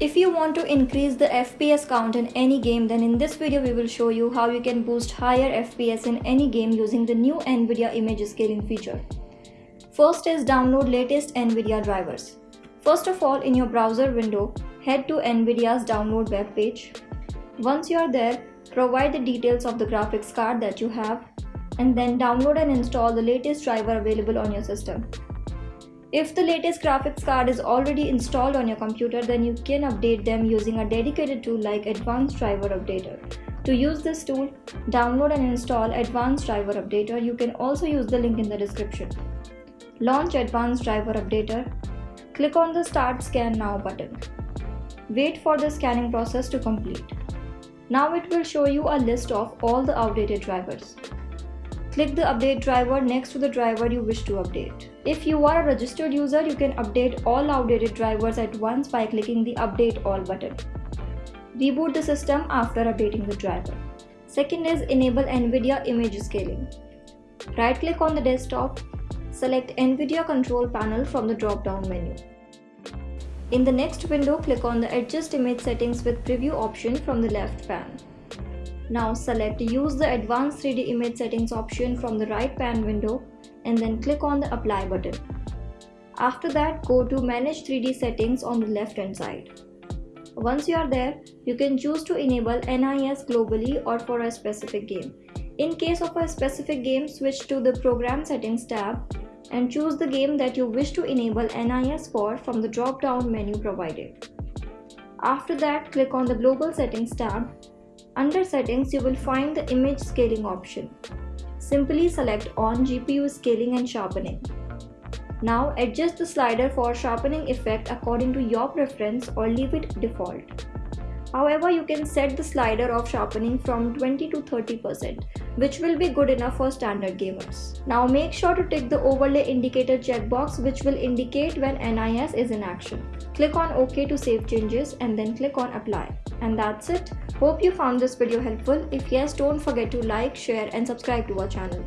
If you want to increase the FPS count in any game then in this video we will show you how you can boost higher FPS in any game using the new NVIDIA image scaling feature. First is download latest NVIDIA drivers. First of all in your browser window, head to NVIDIA's download web page. Once you are there, provide the details of the graphics card that you have and then download and install the latest driver available on your system. If the latest graphics card is already installed on your computer, then you can update them using a dedicated tool like Advanced Driver Updater. To use this tool, download and install Advanced Driver Updater. You can also use the link in the description. Launch Advanced Driver Updater. Click on the Start Scan Now button. Wait for the scanning process to complete. Now it will show you a list of all the outdated drivers. Click the update driver next to the driver you wish to update. If you are a registered user, you can update all outdated drivers at once by clicking the update all button. Reboot the system after updating the driver. Second is enable NVIDIA image scaling. Right click on the desktop, select NVIDIA control panel from the drop down menu. In the next window, click on the adjust image settings with preview option from the left pane. Now select use the advanced 3D image settings option from the right pane window and then click on the apply button. After that go to manage 3D settings on the left hand side. Once you are there, you can choose to enable NIS globally or for a specific game. In case of a specific game, switch to the program settings tab and choose the game that you wish to enable NIS for from the drop down menu provided. After that, click on the global settings tab under settings, you will find the image scaling option. Simply select on GPU scaling and sharpening. Now adjust the slider for sharpening effect according to your preference or leave it default. However, you can set the slider of sharpening from 20 to 30%, which will be good enough for standard gamers. Now make sure to tick the overlay indicator checkbox which will indicate when NIS is in action. Click on OK to save changes and then click on apply. And that's it. Hope you found this video helpful. If yes, don't forget to like, share and subscribe to our channel.